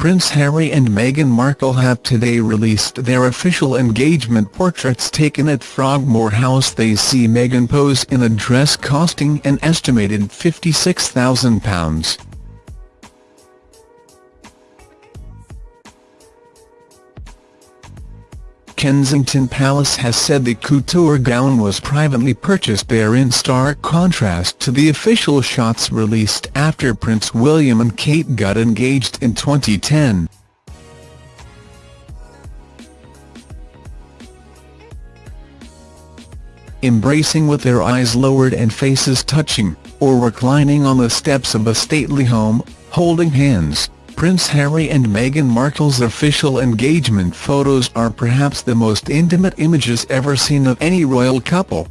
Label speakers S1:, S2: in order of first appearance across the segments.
S1: Prince Harry and Meghan Markle have today released their official engagement portraits taken at Frogmore House. They see Meghan pose in a dress costing an estimated £56,000. Kensington Palace has said the couture gown was privately purchased there in stark contrast to the official shots released after Prince William and Kate got engaged in 2010. Embracing with their eyes lowered and faces touching, or reclining on the steps of a stately home, holding hands. Prince Harry and Meghan Markle's official engagement photos are perhaps the most intimate images ever seen of any royal couple.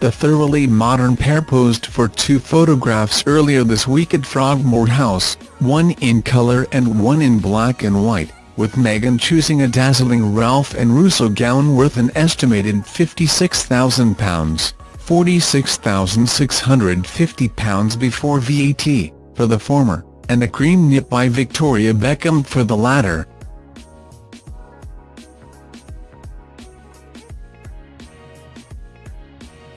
S1: The thoroughly modern pair posed for two photographs earlier this week at Frogmore House, one in colour and one in black and white, with Meghan choosing a dazzling Ralph and Russo gown worth an estimated £56,000. £46,650 before VAT, for the former, and a cream nip by Victoria Beckham for the latter.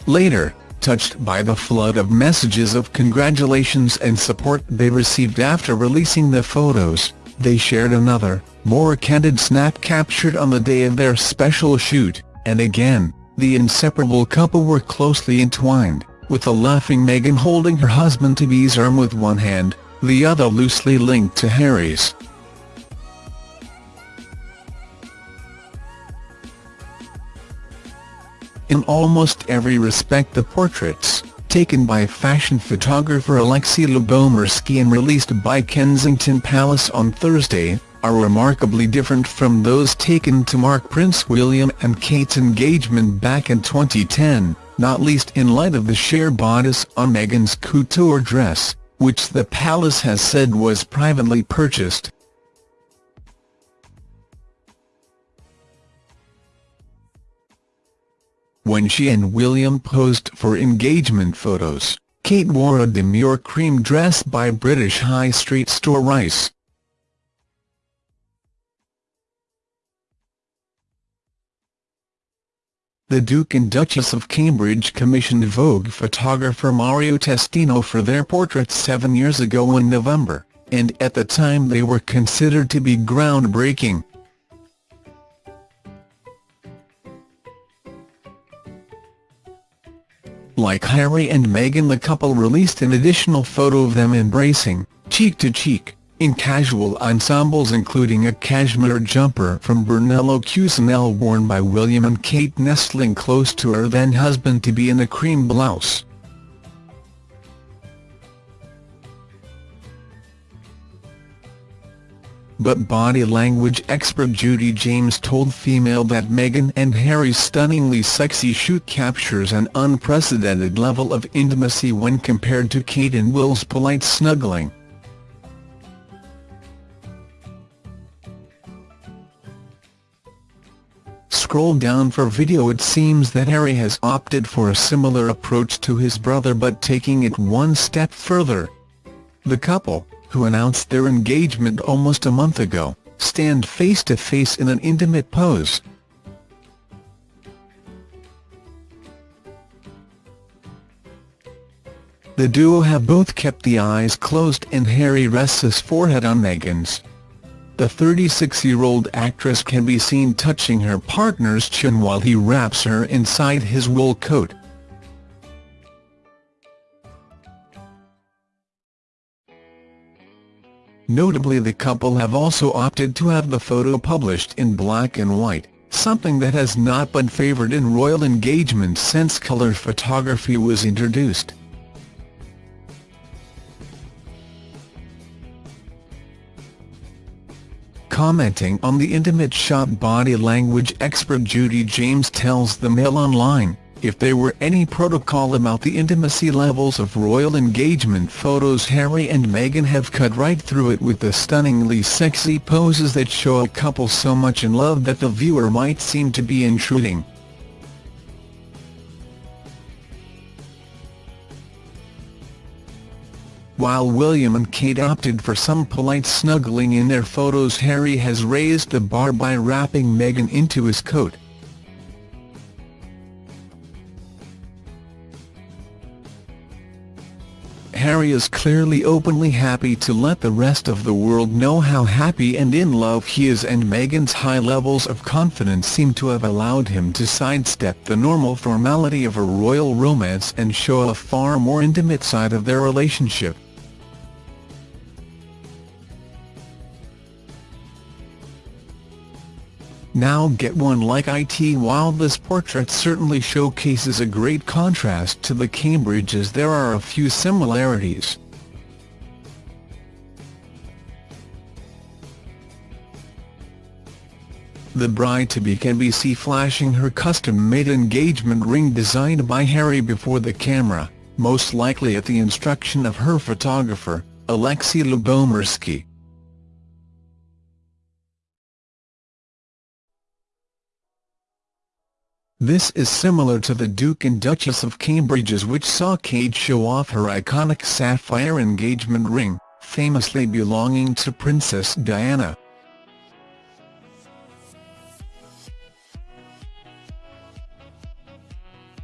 S1: Later, touched by the flood of messages of congratulations and support they received after releasing the photos, they shared another, more candid snap captured on the day of their special shoot, and again, the inseparable couple were closely entwined, with the laughing Meghan holding her husband-to-be's arm with one hand, the other loosely linked to Harry's. In almost every respect the portraits, taken by fashion photographer Alexi Lubomirski and released by Kensington Palace on Thursday, are remarkably different from those taken to mark Prince William and Kate's engagement back in 2010, not least in light of the sheer bodice on Meghan's couture dress, which the palace has said was privately purchased. When she and William posed for engagement photos, Kate wore a demure cream dress by British high street store Reiss. The Duke and Duchess of Cambridge commissioned Vogue photographer Mario Testino for their portraits seven years ago in November, and at the time they were considered to be groundbreaking. Like Harry and Meghan the couple released an additional photo of them embracing, cheek to cheek, in casual ensembles including a cashmere jumper from Brunello Cucinelli worn by William and Kate nestling close to her then husband-to-be in a cream blouse. But body language expert Judy James told Femail that Meghan and Harry's stunningly sexy shoot captures an unprecedented level of intimacy when compared to Kate and Will's polite snuggling. Scroll down for video It seems that Harry has opted for a similar approach to his brother but taking it one step further. The couple, who announced their engagement almost a month ago, stand face to face in an intimate pose. The duo have both kept the eyes closed and Harry rests his forehead on Meghan's. The 36-year-old actress can be seen touching her partner's chin while he wraps her inside his wool coat. Notably the couple have also opted to have the photo published in black and white, something that has not been favoured in royal engagements since colour photography was introduced. Commenting on the intimate shot body language expert Judy James tells the Mail Online, if there were any protocol about the intimacy levels of royal engagement photos Harry and Meghan have cut right through it with the stunningly sexy poses that show a couple so much in love that the viewer might seem to be intruding. While William and Kate opted for some polite snuggling in their photos Harry has raised the bar by wrapping Meghan into his coat. Harry is clearly openly happy to let the rest of the world know how happy and in love he is and Meghan's high levels of confidence seem to have allowed him to sidestep the normal formality of a royal romance and show a far more intimate side of their relationship. Now get one like it While this portrait certainly showcases a great contrast to the Cambridges there are a few similarities. The bride-to-be can be seen flashing her custom-made engagement ring designed by Harry before the camera, most likely at the instruction of her photographer, Alexi Lubomirski. This is similar to the Duke and Duchess of Cambridge's which saw Kate show off her iconic sapphire engagement ring, famously belonging to Princess Diana.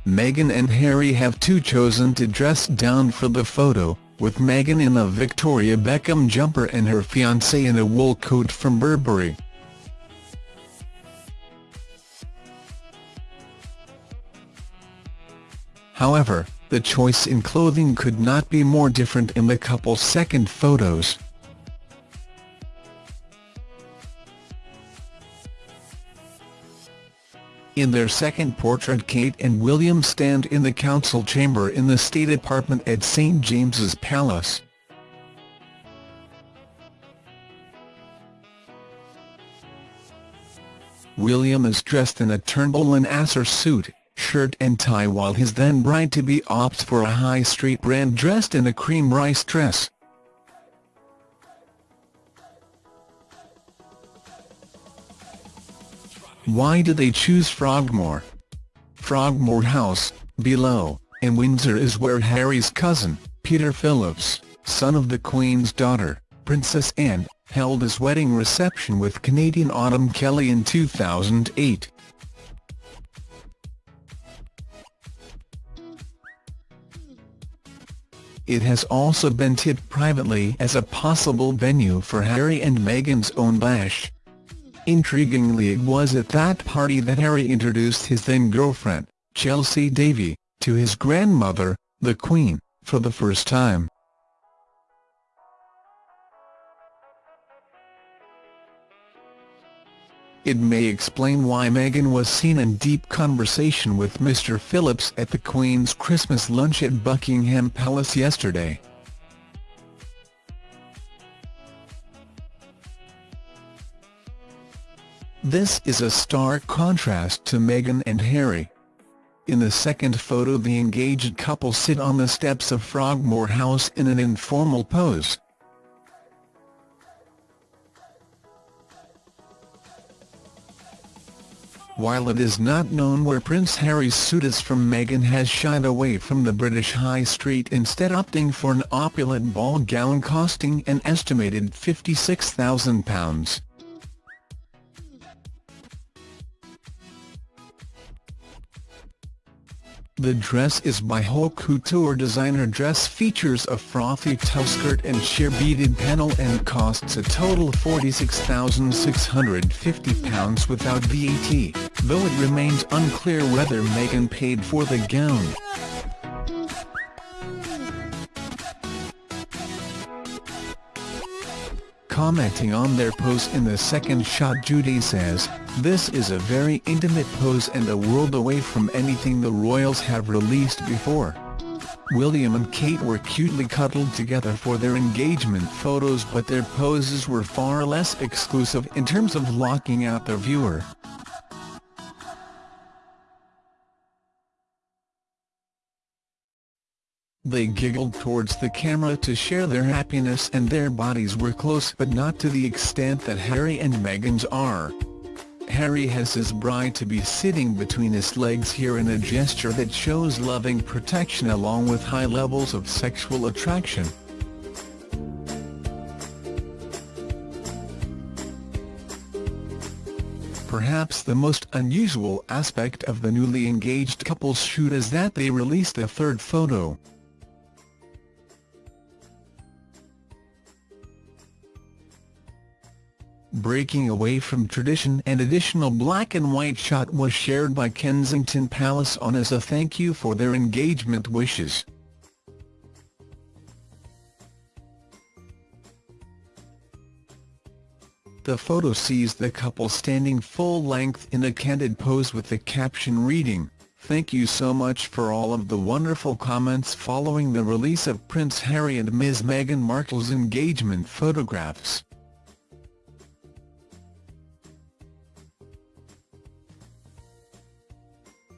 S1: Meghan and Harry have too chosen to dress down for the photo, with Meghan in a Victoria Beckham jumper and her fiancé in a wool coat from Burberry. However, the choice in clothing could not be more different in the couple's second photos. In their second portrait Kate and William stand in the council chamber in the state apartment at St James's Palace. William is dressed in a Turnbull and Asser suit, shirt and tie while his then bride-to-be opts for a high street brand dressed in a cream Reiss dress. Why did they choose Frogmore? Frogmore House, below, in Windsor is where Harry's cousin, Peter Phillips, son of the Queen's daughter, Princess Anne, held his wedding reception with Canadian Autumn Kelly in 2008. It has also been tipped privately as a possible venue for Harry and Meghan's own bash. Intriguingly it was at that party that Harry introduced his then-girlfriend, Chelsy Davy, to his grandmother, the Queen, for the first time. It may explain why Meghan was seen in deep conversation with Mr Phillips at the Queen's Christmas lunch at Buckingham Palace yesterday. This is a stark contrast to Meghan and Harry. In the second photo the engaged couple sit on the steps of Frogmore House in an informal pose. While it is not known where Prince Harry's suit is from Meghan has shied away from the British High Street instead opting for an opulent ball gown costing an estimated £56,000. The dress is by haute couture designer dress features a frothy toe skirt and sheer beaded panel and costs a total £46,650 without VAT, though it remains unclear whether Meghan paid for the gown. Commenting on their pose in the second shot Judy says, this is a very intimate pose and a world away from anything the royals have released before. William and Kate were cutely cuddled together for their engagement photos but their poses were far less exclusive in terms of locking out the viewer. They giggled towards the camera to share their happiness and their bodies were close but not to the extent that Harry and Meghan's are. Harry has his bride-to-be sitting between his legs here in a gesture that shows loving protection along with high levels of sexual attraction. Perhaps the most unusual aspect of the newly engaged couple's shoot is that they released a third photo. Breaking away from tradition an additional black and white shot was shared by Kensington Palace on as a thank you for their engagement wishes. The photo sees the couple standing full-length in a candid pose with the caption reading, Thank you so much for all of the wonderful comments following the release of Prince Harry and Ms Meghan Markle's engagement photographs.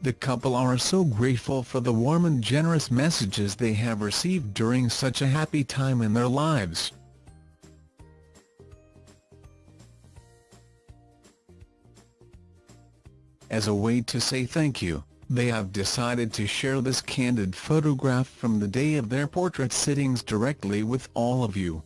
S1: The couple are so grateful for the warm and generous messages they have received during such a happy time in their lives. As a way to say thank you, they have decided to share this candid photograph from the day of their portrait sittings directly with all of you.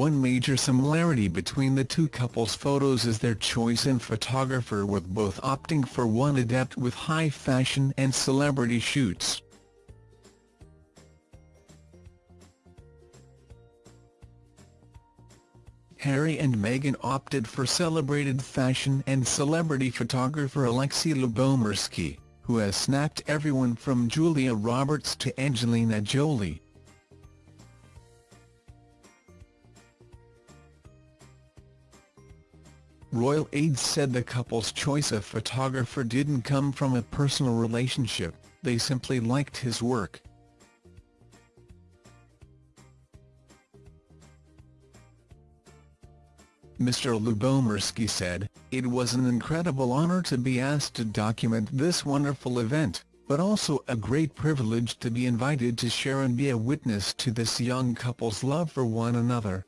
S1: One major similarity between the two couples' photos is their choice in photographer with both opting for one adept with high fashion and celebrity shoots. Harry and Meghan opted for celebrated fashion and celebrity photographer Alexi Lubomirski, who has snapped everyone from Julia Roberts to Angelina Jolie. Royal aides said the couple's choice of photographer didn't come from a personal relationship, they simply liked his work. Mr. Lubomirski said, It was an incredible honor to be asked to document this wonderful event, but also a great privilege to be invited to share and be a witness to this young couple's love for one another.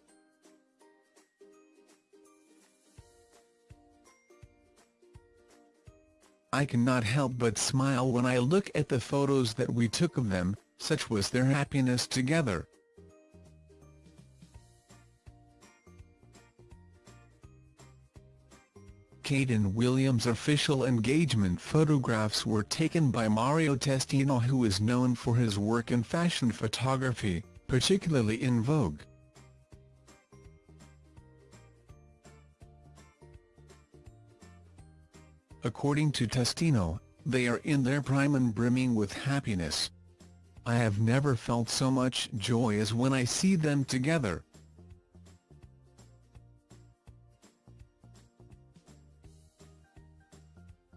S1: I cannot help but smile when I look at the photos that we took of them, such was their happiness together. Kate and William's official engagement photographs were taken by Mario Testino who is known for his work in fashion photography, particularly in Vogue. According to Testino, they are in their prime and brimming with happiness. I have never felt so much joy as when I see them together.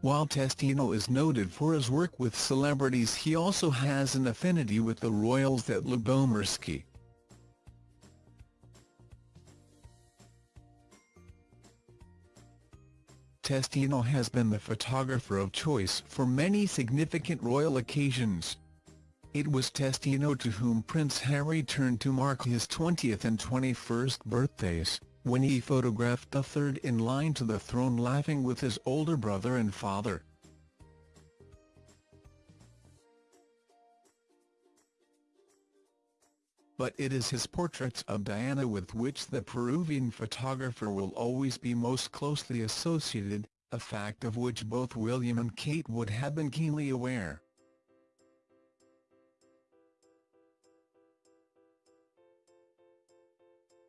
S1: While Testino is noted for his work with celebrities he also has an affinity with the royals at Lubomirski. Testino has been the photographer of choice for many significant royal occasions. It was Testino to whom Prince Harry turned to mark his 20th and 21st birthdays when he photographed the third in line to the throne laughing with his older brother and father. But it is his portraits of Diana with which the Peruvian photographer will always be most closely associated, a fact of which both William and Kate would have been keenly aware.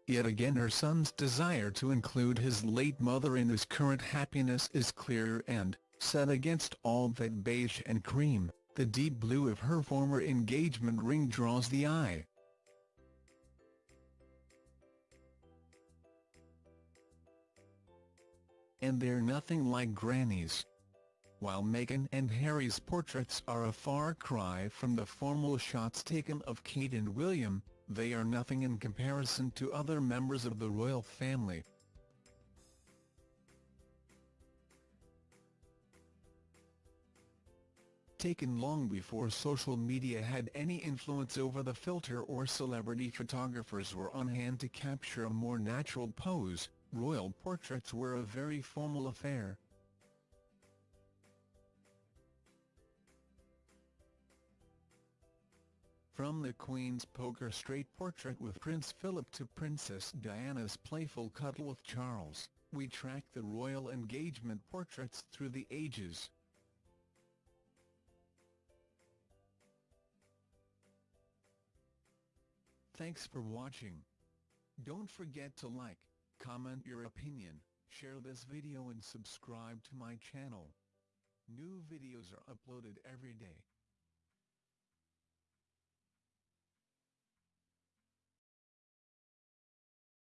S1: Yet again her son's desire to include his late mother in his current happiness is clear and, set against all that beige and cream, the deep blue of her former engagement ring draws the eye. And they're nothing like grannies. While Meghan and Harry's portraits are a far cry from the formal shots taken of Kate and William, they are nothing in comparison to other members of the royal family. Taken long before social media had any influence over the filter or celebrity photographers were on hand to capture a more natural pose, royal portraits were a very formal affair. From the Queen's poker straight portrait with Prince Philip to Princess Diana's playful cuddle with Charles, we track the royal engagement portraits through the ages. Thanks for watching. Don't forget to like, comment your opinion, share this video and subscribe to my channel. New videos are uploaded every day.